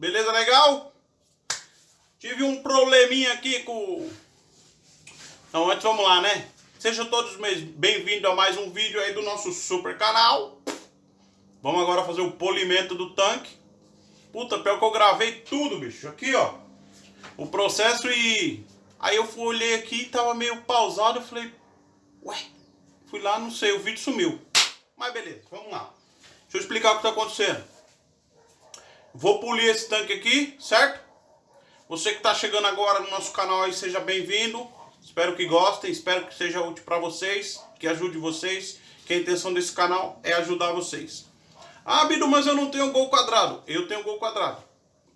Beleza legal? Tive um probleminha aqui com... Então antes vamos lá, né? Sejam todos bem-vindos a mais um vídeo aí do nosso super canal. Vamos agora fazer o polimento do tanque. Puta, pior que eu gravei tudo, bicho. Aqui, ó. O processo e... Aí eu fui, olhei aqui e tava meio pausado. Eu falei, ué, fui lá, não sei, o vídeo sumiu. Mas beleza, vamos lá. Deixa eu explicar o que tá acontecendo. Vou polir esse tanque aqui, certo? Você que está chegando agora no nosso canal aí, seja bem-vindo. Espero que gostem, espero que seja útil para vocês, que ajude vocês, que a intenção desse canal é ajudar vocês. Ah, Bido, mas eu não tenho gol quadrado. Eu tenho gol quadrado.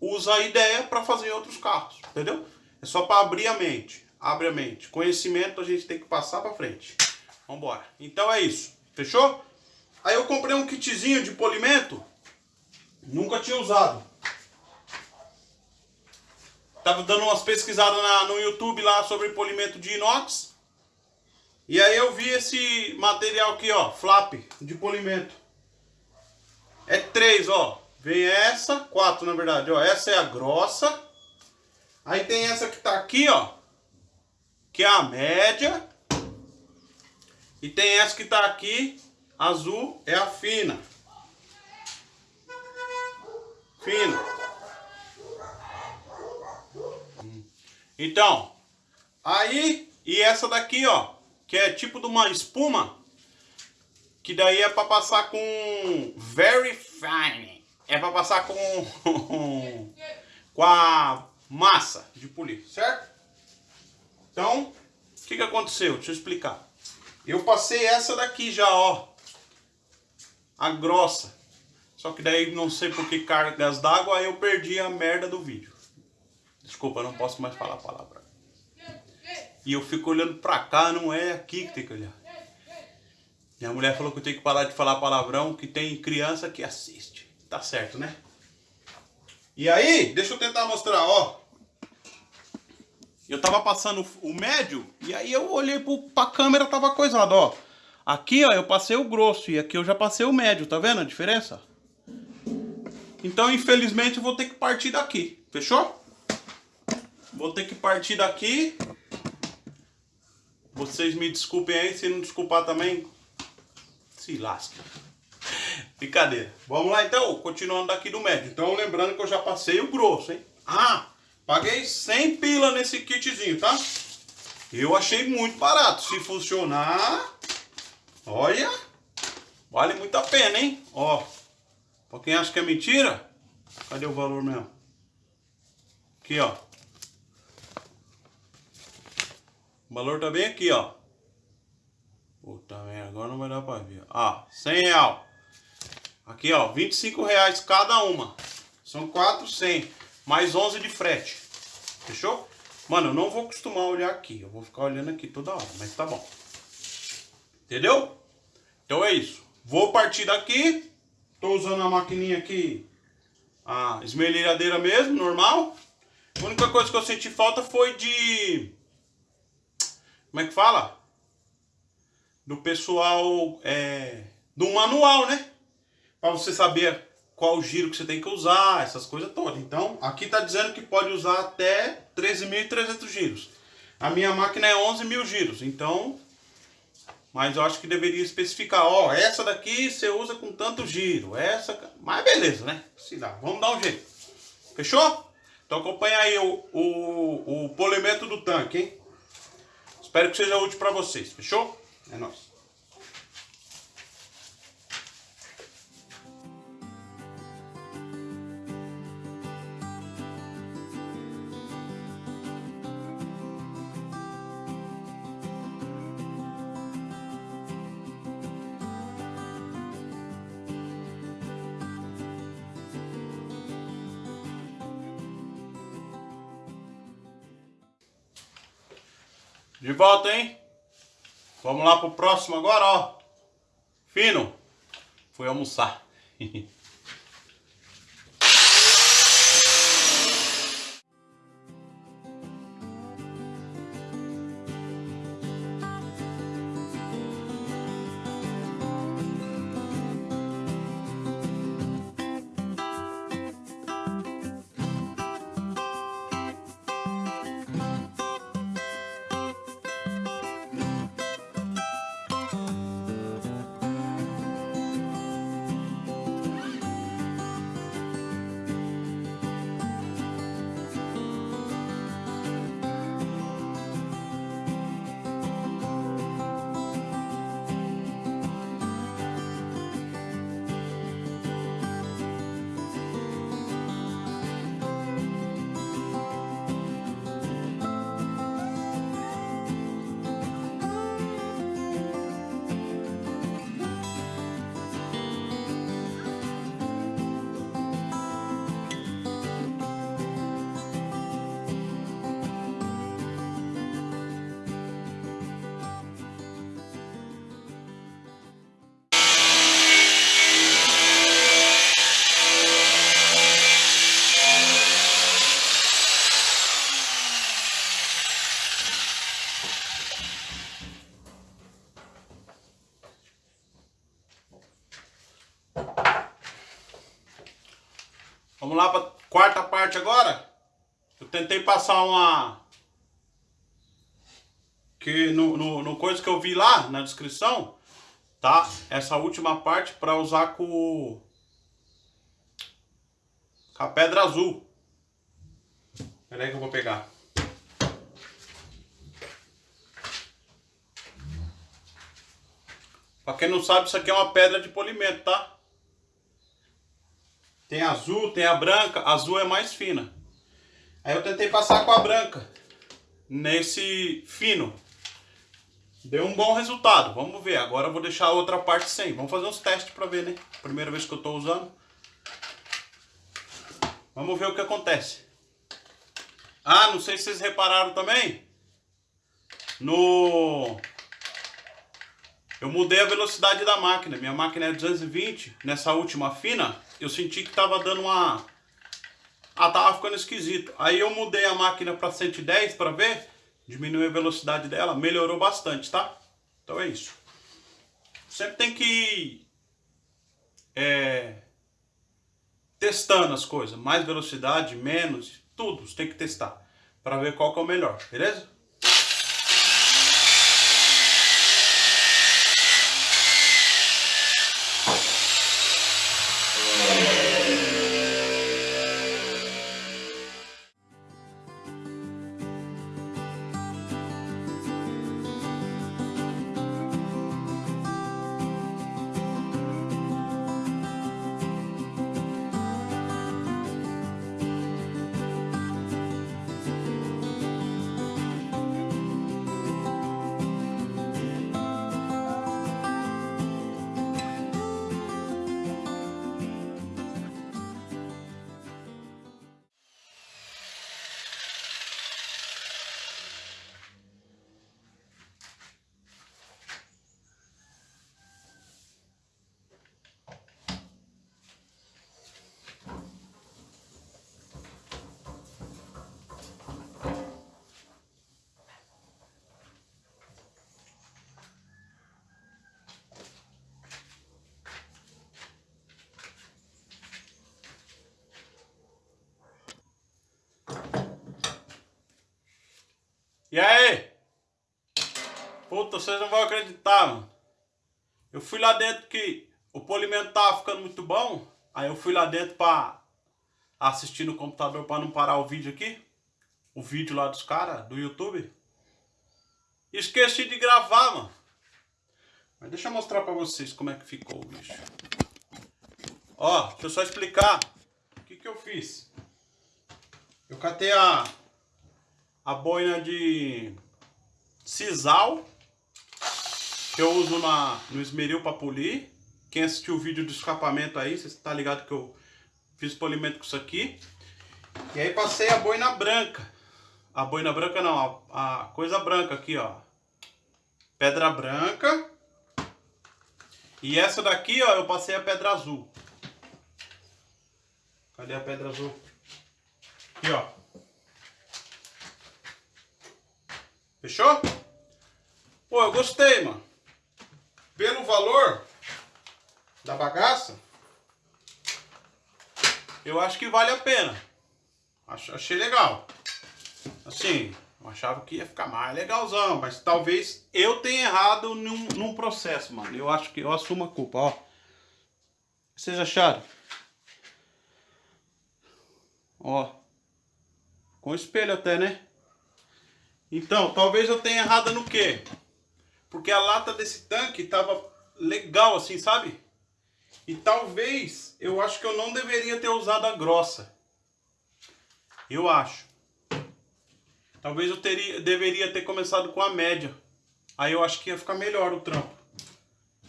Usa a ideia para fazer outros carros, entendeu? É só para abrir a mente. Abre a mente. Conhecimento a gente tem que passar para frente. Vambora. Então é isso. Fechou? Aí eu comprei um kitzinho de polimento Nunca tinha usado. Tava dando umas pesquisadas na, no YouTube lá sobre polimento de inox. E aí eu vi esse material aqui, ó, flap de polimento. É três, ó. Vem essa, quatro na verdade, ó. Essa é a grossa. Aí tem essa que tá aqui, ó. Que é a média. E tem essa que tá aqui, azul, é a fina fino. Então, aí, e essa daqui, ó, que é tipo de uma espuma, que daí é para passar com very fine. É para passar com com a massa de polir, certo? Então, o que que aconteceu? Deixa eu explicar. Eu passei essa daqui já, ó. A grossa. Só que daí não sei por que cargas d'água eu perdi a merda do vídeo. Desculpa, não posso mais falar a palavra. E eu fico olhando pra cá, não é aqui que tem que olhar. Minha mulher falou que eu tenho que parar de falar palavrão, que tem criança que assiste. Tá certo, né? E aí, deixa eu tentar mostrar, ó. Eu tava passando o médio, e aí eu olhei pro, pra câmera, tava coisado, ó. Aqui, ó, eu passei o grosso, e aqui eu já passei o médio, tá vendo a diferença? Então, infelizmente, eu vou ter que partir daqui. Fechou? Vou ter que partir daqui. Vocês me desculpem aí, se não desculpar também, se lasca. Brincadeira. Vamos lá então, continuando daqui do médio. Então, lembrando que eu já passei o grosso, hein? Ah, paguei 100 pila nesse kitzinho, tá? Eu achei muito barato. Se funcionar, olha, vale muito a pena, hein? Ó, Pra quem acha que é mentira, cadê o valor mesmo? Aqui, ó. O valor tá bem aqui, ó. Puta merda, agora não vai dar pra ver. Ah, 100 real. Aqui, ó, 25 reais cada uma. São 4, 100. Mais 11 de frete. Fechou? Mano, eu não vou acostumar a olhar aqui. Eu vou ficar olhando aqui toda hora, mas tá bom. Entendeu? Então é isso. Vou partir daqui. Estou usando a maquininha aqui, a esmerilhadeira mesmo, normal. A única coisa que eu senti falta foi de... Como é que fala? Do pessoal, é, do manual, né? Para você saber qual giro que você tem que usar, essas coisas todas. Então, aqui está dizendo que pode usar até 13.300 giros. A minha máquina é 11 mil giros, então mas eu acho que deveria especificar, ó, essa daqui você usa com tanto giro, essa... Mas beleza, né? Se dá, vamos dar um jeito. Fechou? Então acompanha aí o, o, o polimento do tanque, hein? Espero que seja útil para vocês, fechou? É nóis. De volta, hein? Vamos lá pro próximo agora, ó. Fino. Fui almoçar. agora, eu tentei passar uma... Que no, no, no coisa que eu vi lá na descrição, tá? Essa última parte para usar com, com a pedra azul. Peraí que eu vou pegar. Pra quem não sabe, isso aqui é uma pedra de polimento, tá? Tem azul, tem a branca. A azul é mais fina. Aí eu tentei passar com a branca. Nesse fino. Deu um bom resultado. Vamos ver. Agora eu vou deixar a outra parte sem. Vamos fazer uns testes pra ver, né? Primeira vez que eu tô usando. Vamos ver o que acontece. Ah, não sei se vocês repararam também. No eu mudei a velocidade da máquina. Minha máquina é 220. Nessa última fina, eu senti que tava dando uma... Ah, tava ficando esquisito. Aí eu mudei a máquina para 110 para ver. Diminuiu a velocidade dela. Melhorou bastante, tá? Então é isso. Sempre tem que ir... É, testando as coisas. Mais velocidade, menos, tudo. Você tem que testar. Para ver qual que é o melhor, beleza? E aí? Puta, vocês não vão acreditar, mano. Eu fui lá dentro que o polimento tava ficando muito bom. Aí eu fui lá dentro pra assistir no computador pra não parar o vídeo aqui. O vídeo lá dos caras, do YouTube. Esqueci de gravar, mano. Mas deixa eu mostrar pra vocês como é que ficou o bicho. Ó, deixa eu só explicar o que que eu fiz. Eu catei a a boina de sisal que eu uso na, no esmeril para polir. Quem assistiu o vídeo do escapamento aí, você está ligado que eu fiz polimento com isso aqui. E aí passei a boina branca. A boina branca não, a, a coisa branca aqui, ó. Pedra branca. E essa daqui, ó, eu passei a pedra azul. Cadê a pedra azul? Aqui, ó. Fechou? Pô, eu gostei, mano. Pelo valor da bagaça, eu acho que vale a pena. Achei legal. Assim, eu achava que ia ficar mais legalzão, mas talvez eu tenha errado num, num processo, mano. Eu acho que eu assumo a culpa, ó. Vocês acharam? Ó. Com espelho até, né? Então, talvez eu tenha errado no quê? Porque a lata desse tanque tava legal assim, sabe? E talvez, eu acho que eu não deveria ter usado a grossa. Eu acho. Talvez eu teria, deveria ter começado com a média. Aí eu acho que ia ficar melhor o trampo.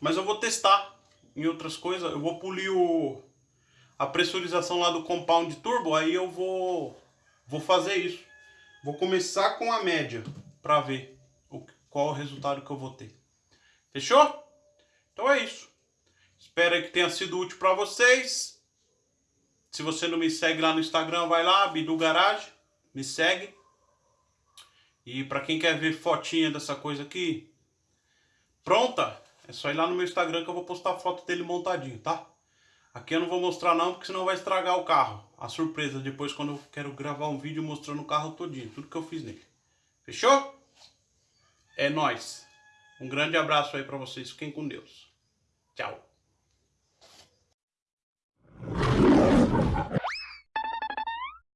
Mas eu vou testar em outras coisas. Eu vou polir o, a pressurização lá do compound turbo. Aí eu vou, vou fazer isso. Vou começar com a média para ver o, qual o resultado que eu vou ter. Fechou? Então é isso. Espero que tenha sido útil para vocês. Se você não me segue lá no Instagram, vai lá, Bidu Garage, me segue. E para quem quer ver fotinha dessa coisa aqui, pronta, é só ir lá no meu Instagram que eu vou postar foto dele montadinho, tá? Aqui eu não vou mostrar não, porque senão vai estragar o carro. A surpresa depois quando eu quero gravar um vídeo mostrando o carro todinho, tudo que eu fiz nele. Fechou? É nóis. Um grande abraço aí pra vocês. Fiquem com Deus. Tchau.